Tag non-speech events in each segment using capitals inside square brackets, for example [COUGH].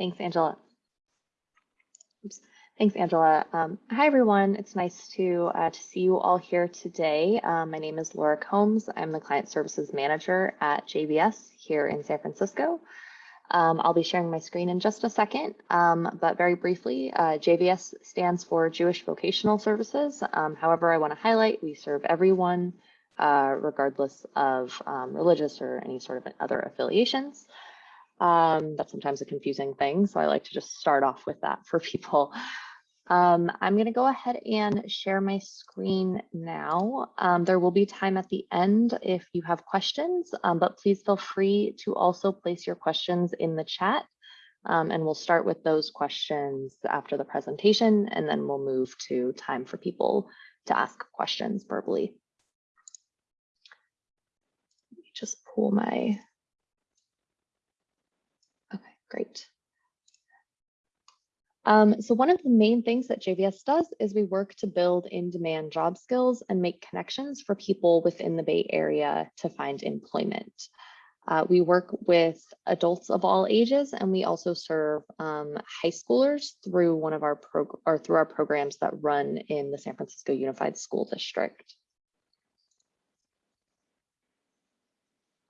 Thanks, Angela. Oops. Thanks, Angela. Um, hi, everyone. It's nice to, uh, to see you all here today. Um, my name is Laura Combs. I'm the Client Services Manager at JVS here in San Francisco. Um, I'll be sharing my screen in just a second, um, but very briefly, uh, JVS stands for Jewish Vocational Services. Um, however, I want to highlight we serve everyone, uh, regardless of um, religious or any sort of other affiliations. Um, that's sometimes a confusing thing, so I like to just start off with that for [LAUGHS] people. Um, I'm going to go ahead and share my screen now. Um, there will be time at the end if you have questions, um, but please feel free to also place your questions in the chat. Um, and we'll start with those questions after the presentation, and then we'll move to time for people to ask questions verbally. Let me just pull my, great. Um, so one of the main things that JVS does is we work to build in-demand job skills and make connections for people within the Bay Area to find employment. Uh, we work with adults of all ages, and we also serve um, high schoolers through one of our or through our programs that run in the San Francisco Unified School District.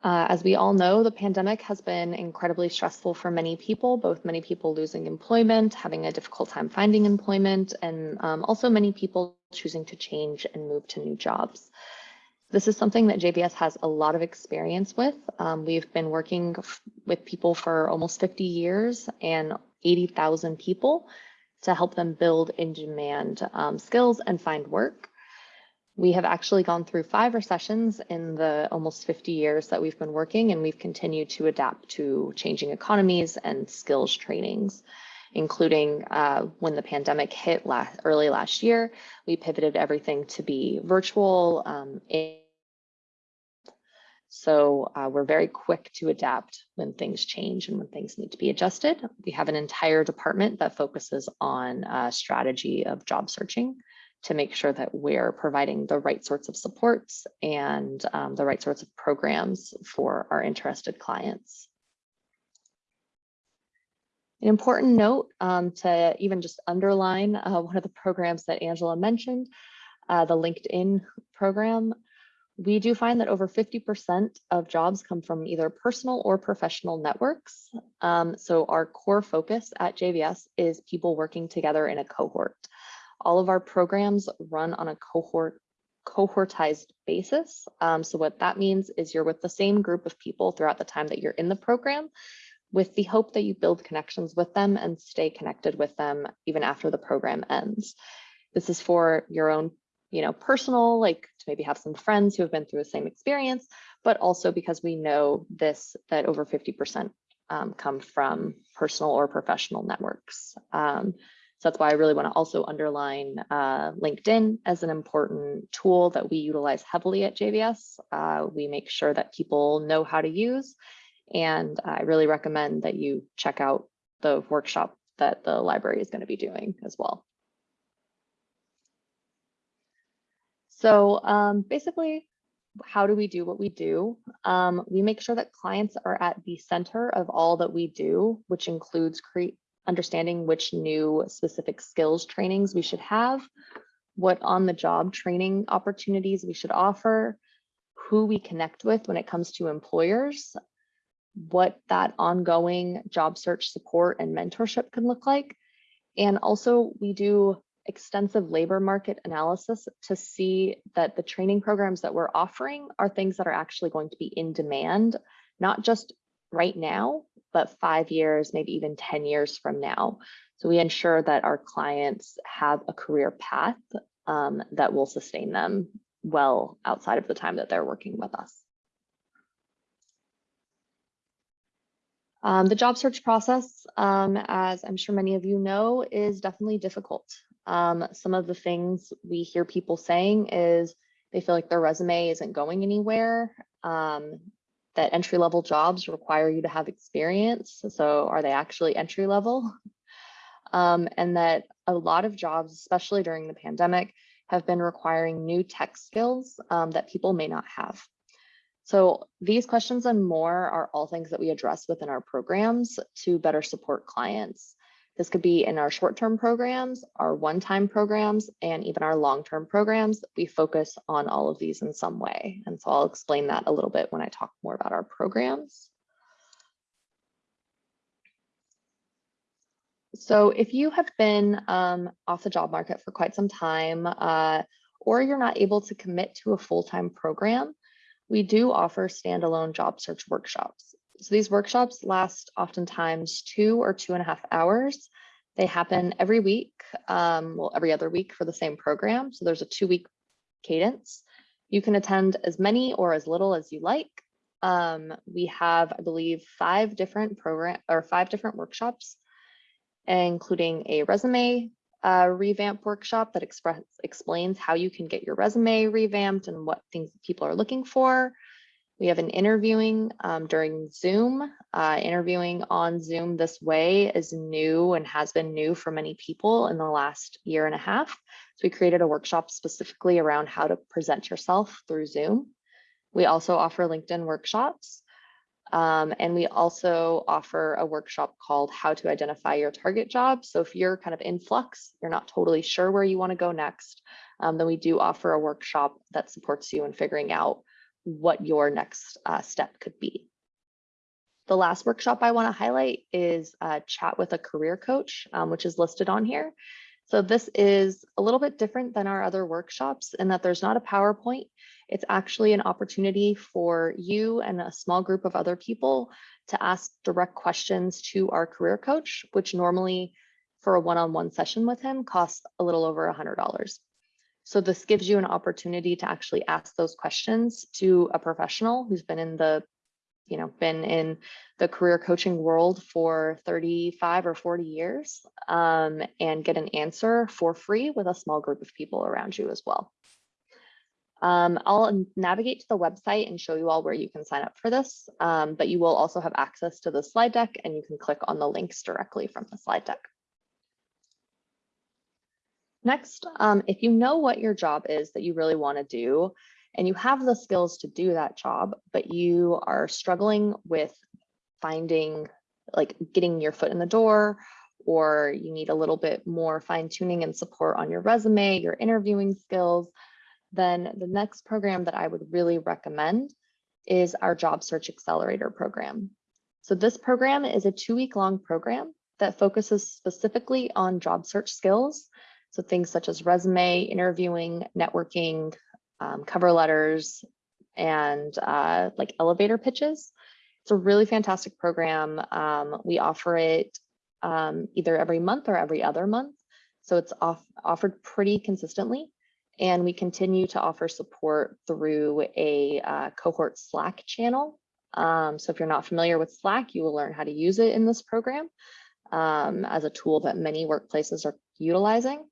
Uh, as we all know, the pandemic has been incredibly stressful for many people, both many people losing employment, having a difficult time finding employment, and um, also many people choosing to change and move to new jobs. This is something that JVS has a lot of experience with. Um, we've been working with people for almost 50 years and 80,000 people to help them build in-demand um, skills and find work. We have actually gone through five recessions in the almost 50 years that we've been working, and we've continued to adapt to changing economies and skills trainings, including uh, when the pandemic hit last, early last year, we pivoted everything to be virtual. Um, so uh, we're very quick to adapt when things change and when things need to be adjusted. We have an entire department that focuses on uh, strategy of job searching to make sure that we're providing the right sorts of supports and um, the right sorts of programs for our interested clients. An important note um, to even just underline uh, one of the programs that Angela mentioned, uh, the LinkedIn program. We do find that over 50% of jobs come from either personal or professional networks. Um, so our core focus at JVS is people working together in a cohort. All of our programs run on a cohort cohortized basis. Um, so what that means is you're with the same group of people throughout the time that you're in the program with the hope that you build connections with them and stay connected with them even after the program ends. This is for your own, you know, personal, like to maybe have some friends who have been through the same experience, but also because we know this, that over 50% um, come from personal or professional networks. Um, so that's why I really want to also underline uh, LinkedIn as an important tool that we utilize heavily at JVS. Uh, we make sure that people know how to use, and I really recommend that you check out the workshop that the library is going to be doing as well. So um, basically, how do we do what we do? Um, we make sure that clients are at the center of all that we do, which includes create understanding which new specific skills trainings we should have, what on the job training opportunities we should offer, who we connect with when it comes to employers, what that ongoing job search support and mentorship can look like. And also we do extensive labor market analysis to see that the training programs that we're offering are things that are actually going to be in demand, not just right now, but five years, maybe even 10 years from now. So we ensure that our clients have a career path um, that will sustain them well outside of the time that they're working with us. Um, the job search process, um, as I'm sure many of you know, is definitely difficult. Um, some of the things we hear people saying is they feel like their resume isn't going anywhere. That entry level jobs require you to have experience. So are they actually entry level? [LAUGHS] Um, and that a lot of jobs, especially during the pandemic, have been requiring new tech skills um, that people may not have. So these questions and more are all things that we address within our programs to better support clients. This could be in our short-term programs, our one-time programs, and even our long-term programs. We focus on all of these in some way. And so I'll explain that a little bit when I talk more about our programs. So if you have been um, off the job market for quite some time, uh, or you're not able to commit to a full-time program, we do offer standalone job search workshops. So these workshops last oftentimes two or two and a half hours. They happen every week, um, well, every other week for the same program. So there's a two week cadence. You can attend as many or as little as you like. Um, we have, I believe, five different program or five different workshops, including a resume uh, revamp workshop that express, explains how you can get your resume revamped and what things people are looking for. We have an interviewing um, during Zoom. Uh, interviewing on Zoom this way is new and has been new for many people in the last year and a half. So we created a workshop specifically around how to present yourself through Zoom. We also offer LinkedIn workshops. Um, and we also offer a workshop called How to Identify Your Target Job. So if you're kind of in flux, you're not totally sure where you want to go next, um, then we do offer a workshop that supports you in figuring out what your next uh, step could be. The last workshop I want to highlight is uh, Chat with a Career Coach, um, which is listed on here. So this is a little bit different than our other workshops in that there's not a PowerPoint. It's actually an opportunity for you and a small group of other people to ask direct questions to our career coach, which normally for a one-on-one -on -one session with him costs a little over $100. So this gives you an opportunity to actually ask those questions to a professional who's been in the, you know, been in the career coaching world for 35 or 40 years um, and get an answer for free with a small group of people around you as well. Um, I'll navigate to the website and show you all where you can sign up for this, um, but you will also have access to the slide deck and you can click on the links directly from the slide deck. Next, um, if you know what your job is that you really want to do, and you have the skills to do that job, but you are struggling with finding, like getting your foot in the door, or you need a little bit more fine tuning and support on your resume, your interviewing skills, then the next program that I would really recommend is our Job Search Accelerator program. So this program is a two week long program that focuses specifically on job search skills so things such as resume, interviewing, networking, um, cover letters, and uh, like elevator pitches. It's a really fantastic program. Um, we offer it um, either every month or every other month. So it's off, offered pretty consistently. And we continue to offer support through a uh, cohort Slack channel. Um, so if you're not familiar with Slack, you will learn how to use it in this program um, as a tool that many workplaces are utilizing.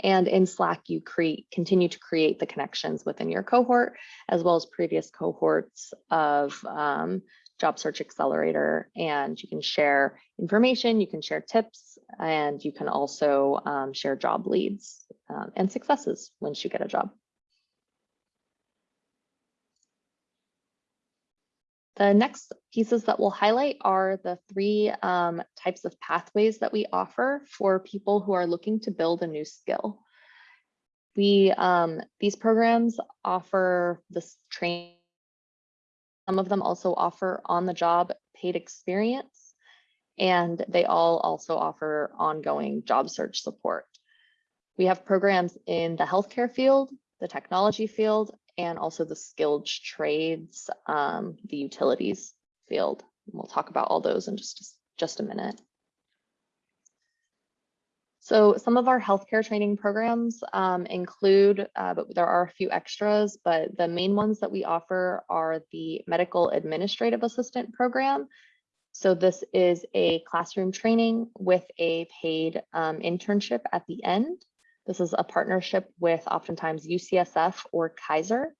And in Slack, you create continue to create the connections within your cohort, as well as previous cohorts of um, Job Search Accelerator. And you can share information, you can share tips, and you can also um, share job leads um, and successes once you get a job. The next pieces that we'll highlight are the three um, types of pathways that we offer for people who are looking to build a new skill. We um, These programs offer this training. Some of them also offer on-the-job paid experience, and they all also offer ongoing job search support. We have programs in the healthcare field, the technology field, and also the skilled trades, um, the utilities field. We'll talk about all those in just, just a minute. So some of our healthcare training programs um, include, uh, but there are a few extras, but the main ones that we offer are the Medical Administrative Assistant Program. So this is a classroom training with a paid um, internship at the end. This is a partnership with oftentimes UCSF or Kaiser.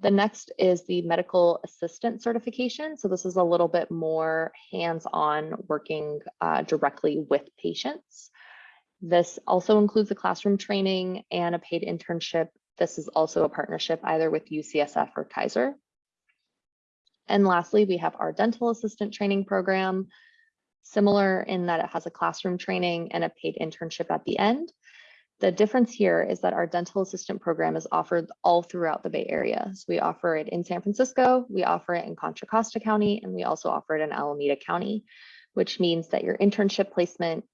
The next is the medical assistant certification. So this is a little bit more hands-on working uh, directly with patients. This also includes a classroom training and a paid internship This is also a partnership either with UCSF or Kaiser. And lastly, we have our dental assistant training program, similar in that it has a classroom training and a paid internship at the end. The difference here is that our dental assistant program is offered all throughout the Bay Area. So we offer it in San Francisco, we offer it in Contra Costa County, and we also offer it in Alameda County, which means that your internship placement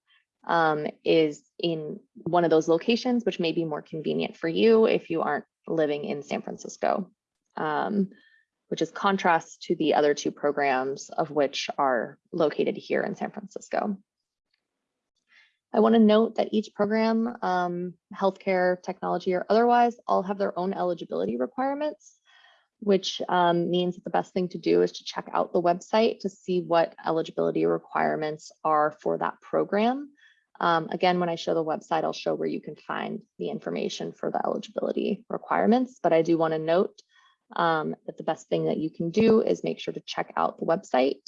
um, is in one of those locations, which may be more convenient for you if you aren't living in San Francisco, um, which is contrast to the other two programs of which are located here in San Francisco. I want to note that each program, um, healthcare, technology, or otherwise, all have their own eligibility requirements, which um, means that the best thing to do is to check out the website to see what eligibility requirements are for that program. Um, again, when I show the website, I'll show where you can find the information for the eligibility requirements, but I do want to note um, that the best thing that you can do is make sure to check out the website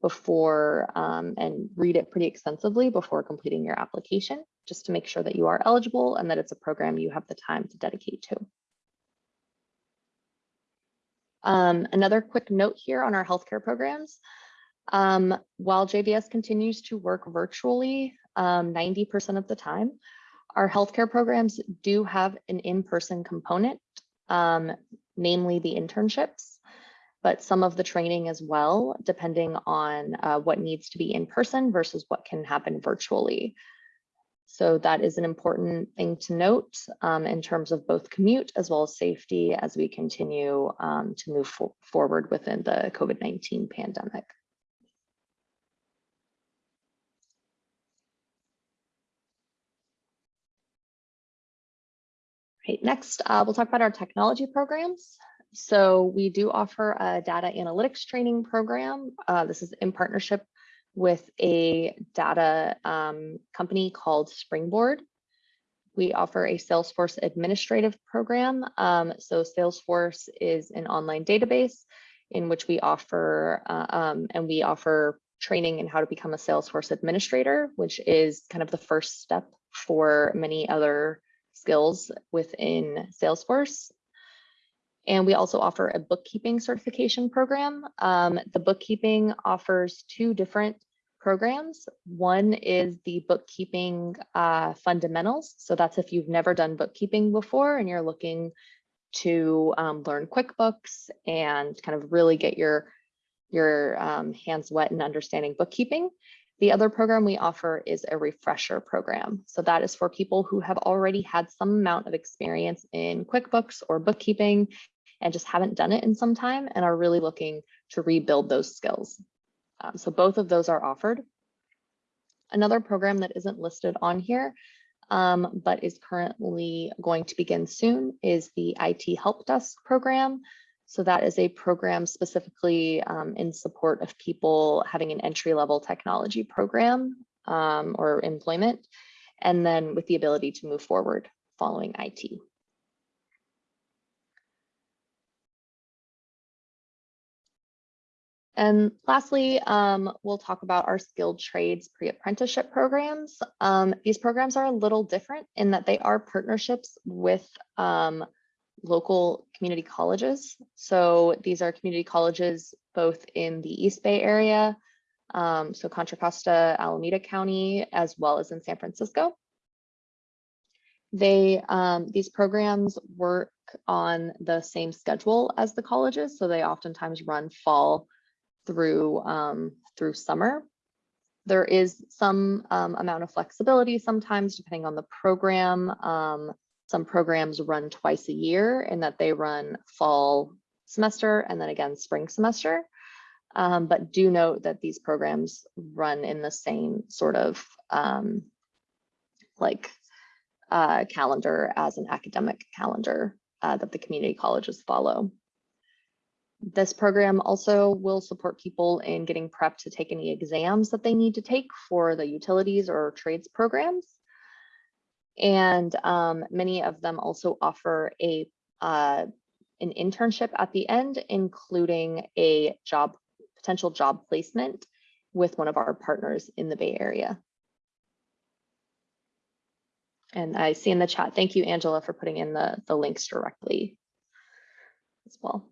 before um, and read it pretty extensively before completing your application, just to make sure that you are eligible and that it's a program you have the time to dedicate to. Um, another quick note here on our healthcare programs. Um, while JVS continues to work virtually 90% um, of the time, our healthcare programs do have an in-person component, um, namely the internships but some of the training as well, depending on uh, what needs to be in person versus what can happen virtually. So that is an important thing to note um, in terms of both commute as well as safety as we continue um, to move fo forward within the COVID-19 pandemic. Right, next, uh, we'll talk about our technology programs. So we do offer a data analytics training program. Uh, this is in partnership with a data um, company called Springboard. We offer a Salesforce administrative program. Um, so Salesforce is an online database in which we offer uh, um, and we offer training in how to become a Salesforce administrator, which is kind of the first step for many other skills within Salesforce. And we also offer a bookkeeping certification program. Um, the bookkeeping offers two different programs. One is the bookkeeping uh, fundamentals. So that's if you've never done bookkeeping before and you're looking to um, learn QuickBooks and kind of really get your, your um, hands wet in understanding bookkeeping. The other program we offer is a refresher program. So that is for people who have already had some amount of experience in QuickBooks or bookkeeping and just haven't done it in some time and are really looking to rebuild those skills. Um, so both of those are offered. Another program that isn't listed on here, um, but is currently going to begin soon is the IT Help Desk program. So that is a program specifically um, in support of people having an entry level technology program um, or employment, and then with the ability to move forward following IT. And lastly, um, we'll talk about our skilled trades pre-apprenticeship programs. Um, these programs are a little different in that they are partnerships with um, local community colleges. So these are community colleges both in the East Bay area, um, so Contra Costa, Alameda County, as well as in San Francisco. They um, these programs work on the same schedule as the colleges, so they oftentimes run fall through um, through summer. There is some um, amount of flexibility sometimes depending on the program. Some programs run twice a year in that they run fall semester and then again spring semester. Um, but do note that these programs run in the same sort of um, like uh, calendar as an academic calendar uh, that the community colleges follow. This program also will support people in getting prepped to take any exams that they need to take for the utilities or trades programs. And um, many of them also offer a uh, an internship at the end, including a job potential job placement with one of our partners in the Bay Area. And I see in the chat, thank you, Angela, for putting in the, the links directly as well.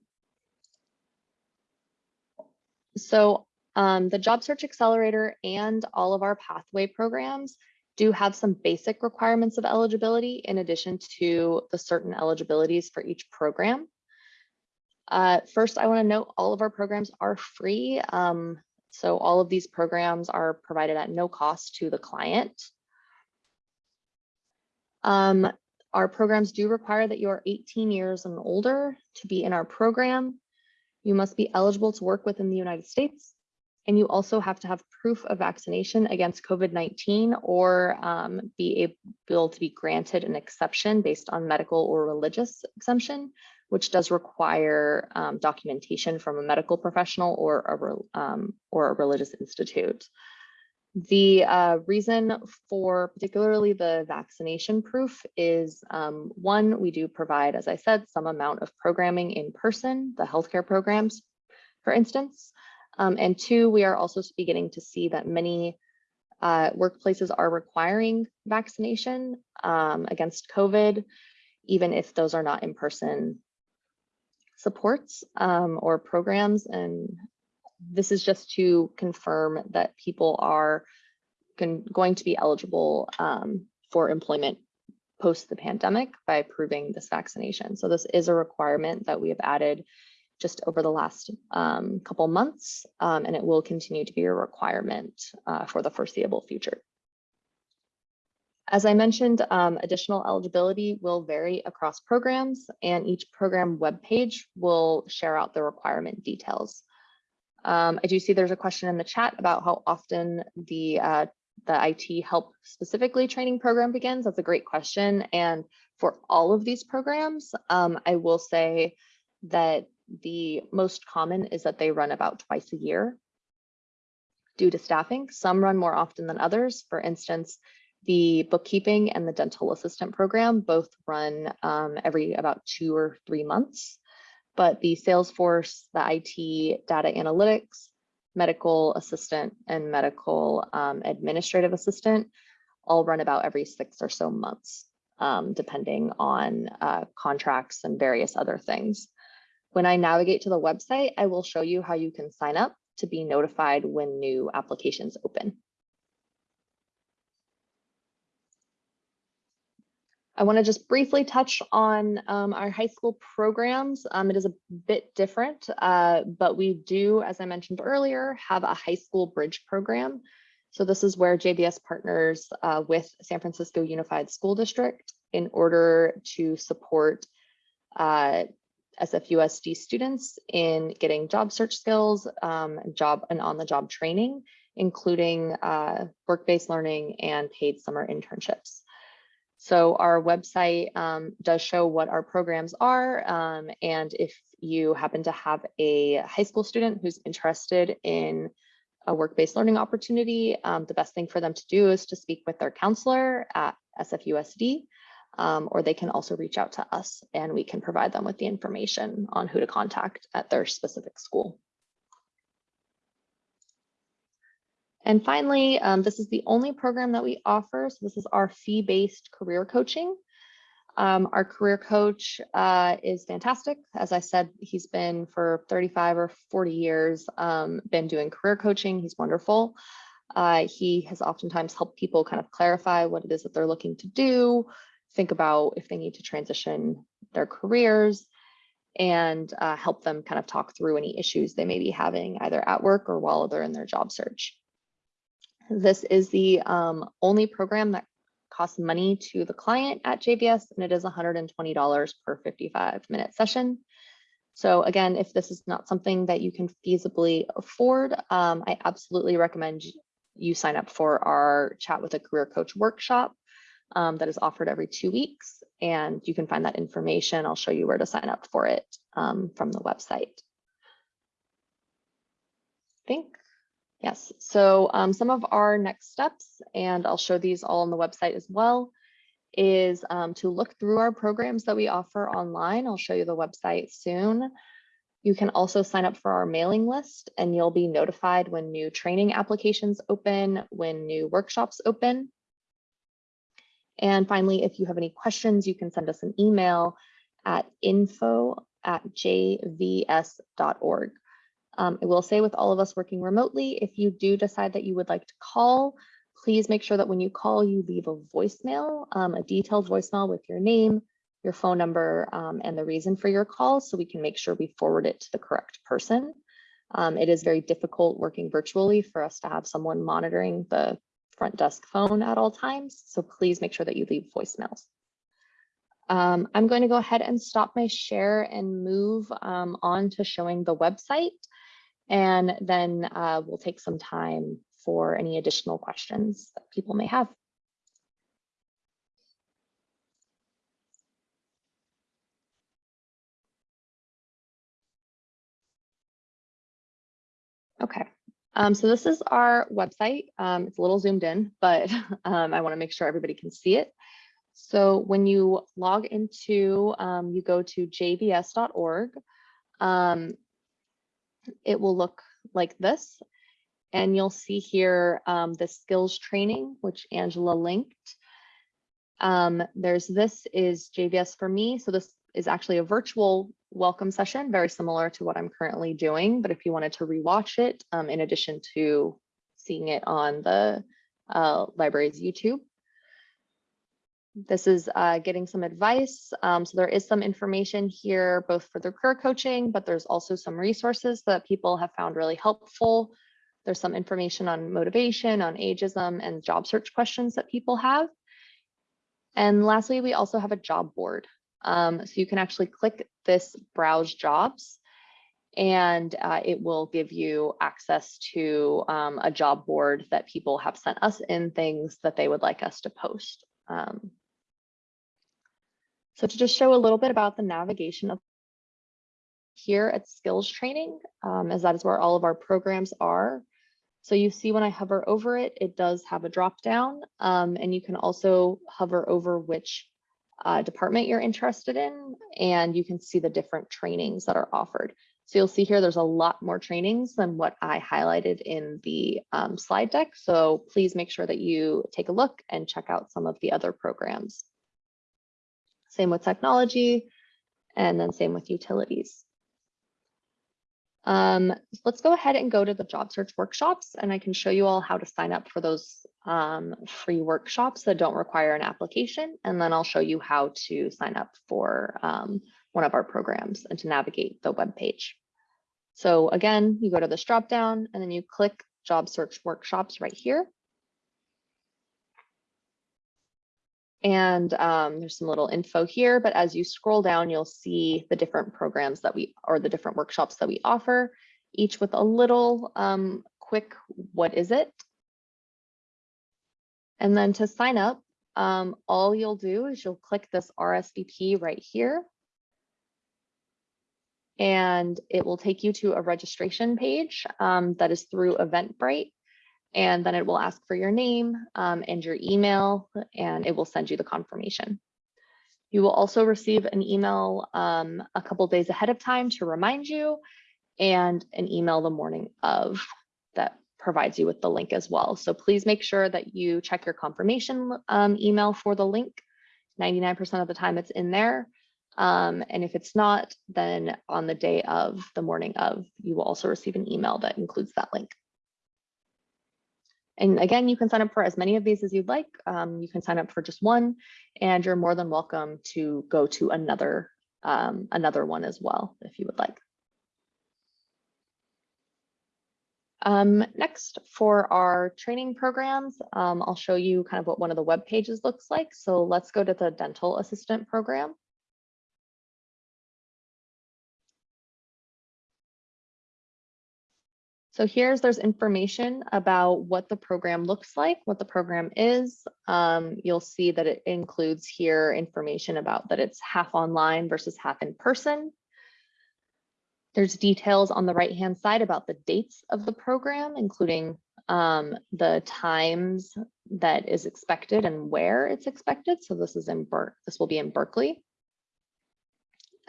So um, the Job Search Accelerator and all of our pathway programs do have some basic requirements of eligibility in addition to the certain eligibilities for each program. Uh, first, I want to note all of our programs are free. Um, so all of these programs are provided at no cost to the client. Um, our programs do require that you are 18 years and older to be in our program. You must be eligible to work within the United States. And you also have to have proof of vaccination against COVID-19 or um, be able to be granted an exception based on medical or religious exemption, which does require um, documentation from a medical professional or a, um, or a religious institute. The uh, reason for particularly the vaccination proof is um, one, we do provide, as I said, some amount of programming in person, the healthcare programs, for instance. Um, and two, we are also beginning to see that many uh, workplaces are requiring vaccination um, against COVID, even if those are not in-person supports um, or programs. And this is just to confirm that people are going to be eligible um, for employment post the pandemic by proving this vaccination. So this is a requirement that we have added just over the last um, couple months, um, and it will continue to be a requirement uh, for the foreseeable future. As I mentioned, um, additional eligibility will vary across programs and each program webpage will share out the requirement details. Um, I do see there's a question in the chat about how often the uh, the IT help specifically training program begins. That's a great question. And for all of these programs, um, I will say that the most common is that they run about twice a year due to staffing. Some run more often than others. For instance, the bookkeeping and the dental assistant program both run um, every about two or three months. But the Salesforce, the IT, data analytics, medical assistant, and medical um, administrative assistant all run about every six or so months, um, depending on uh, contracts and various other things. When I navigate to the website, I will show you how you can sign up to be notified when new applications open. I want to just briefly touch on um, our high school programs. Um, it is a bit different, uh, but we do, as I mentioned earlier, have a high school bridge program. So this is where JVS partners uh, with San Francisco Unified School District in order to support uh, SFUSD students in getting job search skills, um, job and on-the-job training, including uh, work-based learning and paid summer internships. So our website um, does show what our programs are. Um, and if you happen to have a high school student who's interested in a work-based learning opportunity, um, the best thing for them to do is to speak with their counselor at SFUSD, um, or they can also reach out to us and we can provide them with the information on who to contact at their specific school. And finally, um, this is the only program that we offer. So this is our fee-based career coaching. Um, our career coach uh, is fantastic. As I said, he's been for 35 or 40 years, um, been doing career coaching. He's wonderful. Uh, he has oftentimes helped people kind of clarify what it is that they're looking to do, think about if they need to transition their careers, and uh, help them kind of talk through any issues they may be having either at work or while they're in their job search. This is the um, only program that costs money to the client at JVS, and it is $120 per 55 minute session. So again, if this is not something that you can feasibly afford, um, I absolutely recommend you sign up for our chat with a career coach workshop um, that is offered every two weeks. And you can find that information. I'll show you where to sign up for it um, from the website. I think Yes, so um, some of our next steps, and I'll show these all on the website as well, is um, to look through our programs that we offer online. I'll show you the website soon. You can also sign up for our mailing list and you'll be notified when new training applications open, when new workshops open. And finally, if you have any questions, you can send us an email at info at jvs.org. Um, I will say with all of us working remotely, if you do decide that you would like to call, please make sure that when you call, you leave a voicemail, um, a detailed voicemail with your name, your phone number, um, and the reason for your call so we can make sure we forward it to the correct person. Um, it is very difficult working virtually for us to have someone monitoring the front desk phone at all times. So please make sure that you leave voicemails. Um, I'm going to go ahead and stop my share and move um, on to showing the website. And then uh, we'll take some time for any additional questions that people may have. Okay, um, so this is our website. Um, it's a little zoomed in, but [LAUGHS] um, I want to make sure everybody can see it. So when you log into, um, you go to jvs.org, um, it will look like this. And you'll see here um, the skills training, which Angela linked. There's this is JVS for me. So this is actually a virtual welcome session, very similar to what I'm currently doing. But if you wanted to rewatch it, um, in addition to seeing it on the uh, library's YouTube. This is uh, getting some advice. Um, so there is some information here, both for the career coaching, but there's also some resources that people have found really helpful. There's some information on motivation, on ageism, and job search questions that people have. And lastly, we also have a job board. Um, so you can actually click this browse jobs and uh, it will give you access to um, a job board that people have sent us in things that they would like us to post. Um, so to just show a little bit about the navigation of here at skills training, um, as that is where all of our programs are. So you see when I hover over it, it does have a drop down um, and you can also hover over which uh, department you're interested in, and you can see the different trainings that are offered. So you'll see here, there's a lot more trainings than what I highlighted in the um, slide deck. So please make sure that you take a look and check out some of the other programs. Same with technology, and then same with utilities. Um, let's go ahead and go to the job search workshops and I can show you all how to sign up for those um, free workshops that don't require an application. And then I'll show you how to sign up for um, one of our programs and to navigate the web page. So again, you go to this drop down and then you click job search workshops right here. And um, there's some little info here, but as you scroll down, you'll see the different programs that we, or the different workshops that we offer, each with a little um, quick, what is it? And then to sign up, um, all you'll do is you'll click this RSVP right here. And it will take you to a registration page um, that is through Eventbrite and then it will ask for your name um, and your email, and it will send you the confirmation. You will also receive an email um, a couple days ahead of time to remind you, and an email the morning of that provides you with the link as well. So please make sure that you check your confirmation um, email for the link. 99% of the time it's in there. Um, and if it's not, then on the day of the morning of, you will also receive an email that includes that link. And again, you can sign up for as many of these as you'd like. Um, you can sign up for just one, and you're more than welcome to go to another, um, another one as well, if you would like. Um, next, for our training programs, um, I'll show you kind of what one of the web pages looks like. So let's go to the dental assistant program. So here's there's information about what the program looks like, what the program is. Um, you'll see that it includes here information about that it's half online versus half in person. There's details on the right hand side about the dates of the program, including um, the times that is expected and where it's expected. So this is in Ber this will be in Berkeley.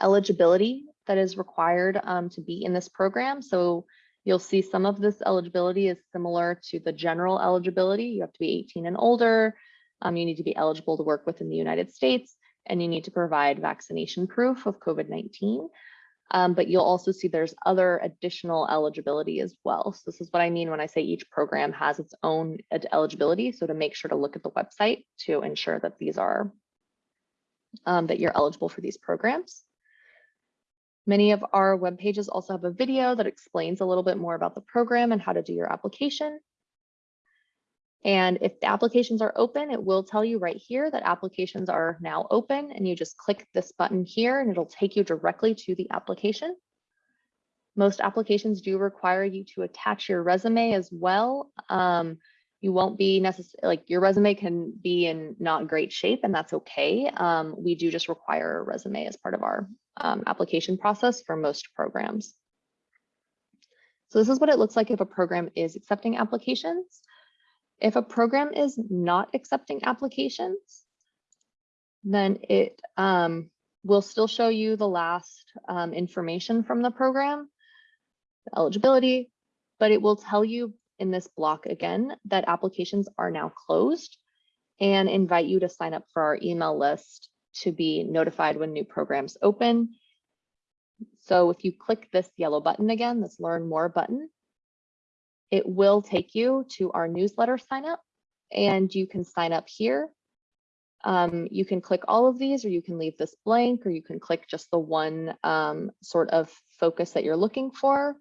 Eligibility that is required um, to be in this program. So You'll see some of this eligibility is similar to the general eligibility. You have to be 18 and older. Um, you need to be eligible to work within the United States and you need to provide vaccination proof of COVID-19. Um, but you'll also see there's other additional eligibility as well. So this is what I mean when I say each program has its own eligibility. So to make sure to look at the website to ensure that these are, um, that you're eligible for these programs. Many of our web pages also have a video that explains a little bit more about the program and how to do your application. And if the applications are open, it will tell you right here that applications are now open and you just click this button here and it'll take you directly to the application. Most applications do require you to attach your resume as well. Um, you won't be necessarily like your resume can be in not great shape and that's okay. Um, we do just require a resume as part of our um, application process for most programs. So this is what it looks like if a program is accepting applications. If a program is not accepting applications, then it um, will still show you the last um, information from the program, the eligibility, but it will tell you in this block again that applications are now closed and invite you to sign up for our email list to be notified when new programs open. So if you click this yellow button again, this learn more button, it will take you to our newsletter sign up and you can sign up here. Um, you can click all of these or you can leave this blank or you can click just the one um, sort of focus that you're looking for.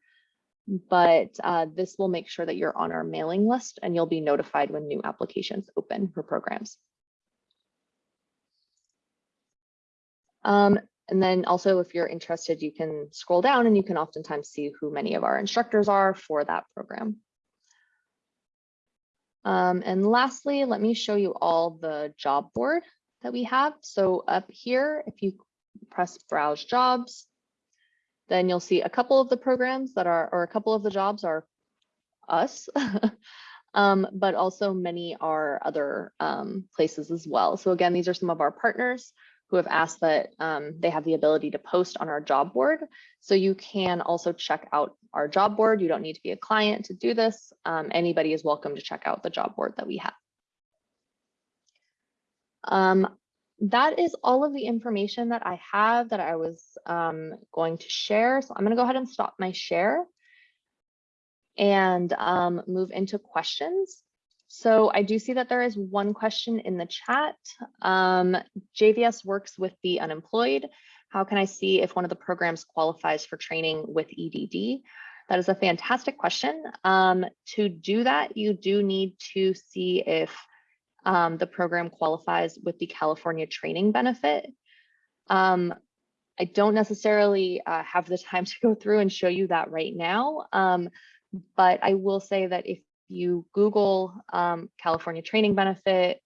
But uh, this will make sure that you're on our mailing list and you'll be notified when new applications open for programs. Um, and then also if you're interested, you can scroll down and you can oftentimes see who many of our instructors are for that program. Um, and lastly, let me show you all the job board that we have. So up here, if you press browse jobs, then you'll see a couple of the programs that are, or a couple of the jobs are us, [LAUGHS] um, but also many are other um, places as well. So again, these are some of our partners who have asked that um, they have the ability to post on our job board. So you can also check out our job board. You don't need to be a client to do this. Um, anybody is welcome to check out the job board that we have. Um, that is all of the information that I have that I was um, going to share. So I'm going to go ahead and stop my share and um, move into questions. So I do see that there is one question in the chat. Um, JVS works with the unemployed. How can I see if one of the programs qualifies for training with EDD? That is a fantastic question. Um, to do that, you do need to see if um, the program qualifies with the California training benefit. Um, I don't necessarily uh, have the time [LAUGHS] to go through and show you that right now, um, but I will say that if you Google um, California training benefit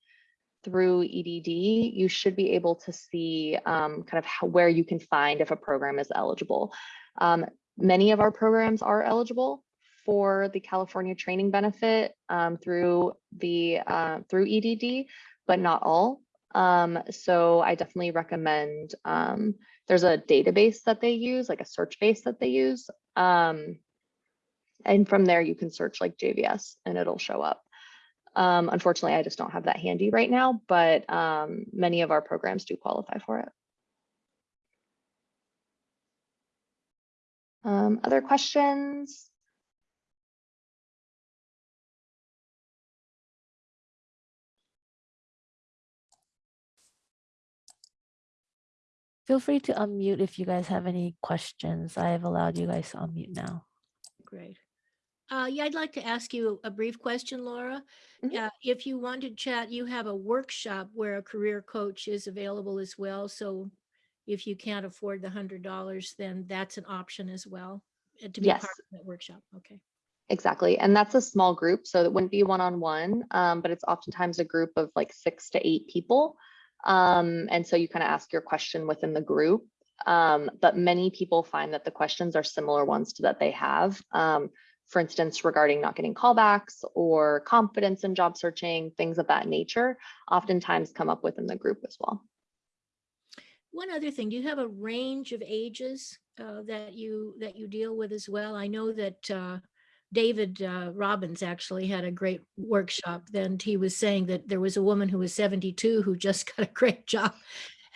through EDD, you should be able to see um, kind of how, where you can find if a program is eligible. Um, many of our programs are eligible for the California training benefit um, through the uh, through EDD, but not all. Um, so I definitely recommend um, there's a database that they use, like a search base that they use. And from there you can search like JVS and it'll show up. Um, unfortunately, I just don't have that handy right now, but um, many of our programs do qualify for it. Um, other questions? Feel free to unmute if you guys have any questions. I have allowed you guys to unmute now. Great. Uh, yeah, I'd like to ask you a brief question, Laura. Mhm. Uh, if you want to chat, you have a workshop where a career coach is available as well. So if you can't afford the hundred dollars, then that's an option as well uh, to be Yes. part of that workshop. Okay. Exactly. And that's a small group, so it wouldn't be one-on-one, um, but it's oftentimes a group of like six to eight people. Um, and so you kind of ask your question within the group. Um, but many people find that the questions are similar ones to that they have. For instance, regarding not getting callbacks or confidence in job searching, things of that nature, oftentimes come up within the group as well. One other thing, do you have a range of ages uh, that you that you deal with as well? I know that uh, David uh, Robbins actually had a great workshop. Then he was saying that there was a woman who was 72 who just [LAUGHS] got a great job.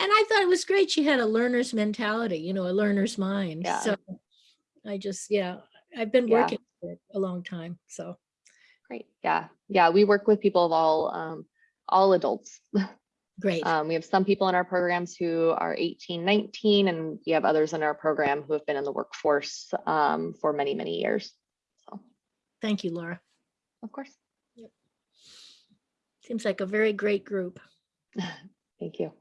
And I thought it was great. She had a learner's mentality, you know, a learner's mind. Yeah. So I just, yeah, I've been Yeah. working for a long time. So Great. Yeah. Yeah. We work with people of all, um, all adults. [LAUGHS] great. Um, we have some people in our programs who are 18, 19, and we have others in our program who have been in the workforce um, for many, many years. So, Thank you, Laura. of course. Yep. Seems like a very great group. [LAUGHS] Thank you.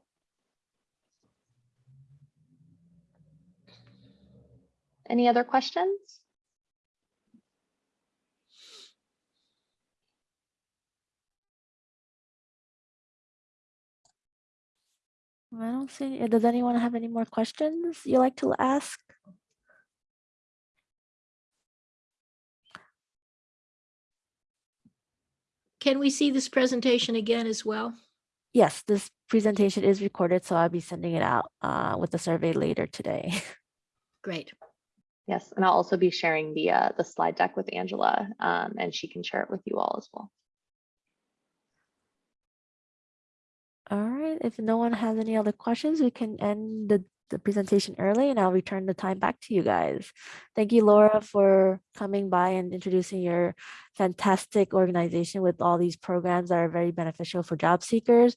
Any other questions? I don't see, does anyone have any more questions you like to ask? Can we see this presentation again as well? Yes, this presentation is recorded, so I'll be sending it out uh, with the survey later today. [LAUGHS] Great. Yes, and I'll also be sharing the uh, the slide deck with Angela, um, and she can share it with you all as well. All right, if no one has any other questions, we can end the, the presentation early and I'll return the time back to you guys. Thank you, Laura, for coming by and introducing your fantastic organization with all these programs that are very beneficial for job seekers.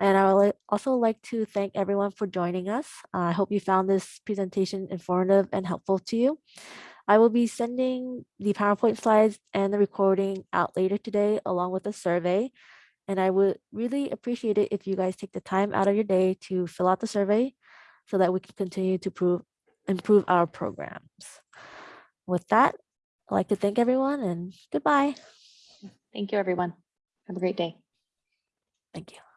And I would also like to thank everyone for joining us. I hope you found this presentation informative and helpful to you. I will be sending the PowerPoint slides and the recording out later today along with a survey. And I would really appreciate it if you guys take the time out of your day to fill out the survey so that we can continue to prove, improve our programs. With that, I'd like to thank everyone and goodbye. Thank you, everyone. Have a great day. Thank you.